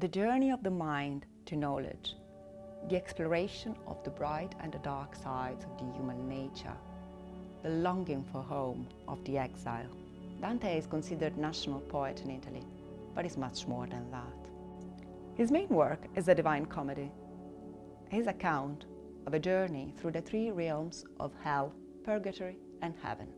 The journey of the mind to knowledge, the exploration of the bright and the dark sides of the human nature, the longing for home of the exile. Dante is considered national poet in Italy, but is much more than that. His main work is the Divine Comedy, his account of a journey through the three realms of hell, purgatory and heaven.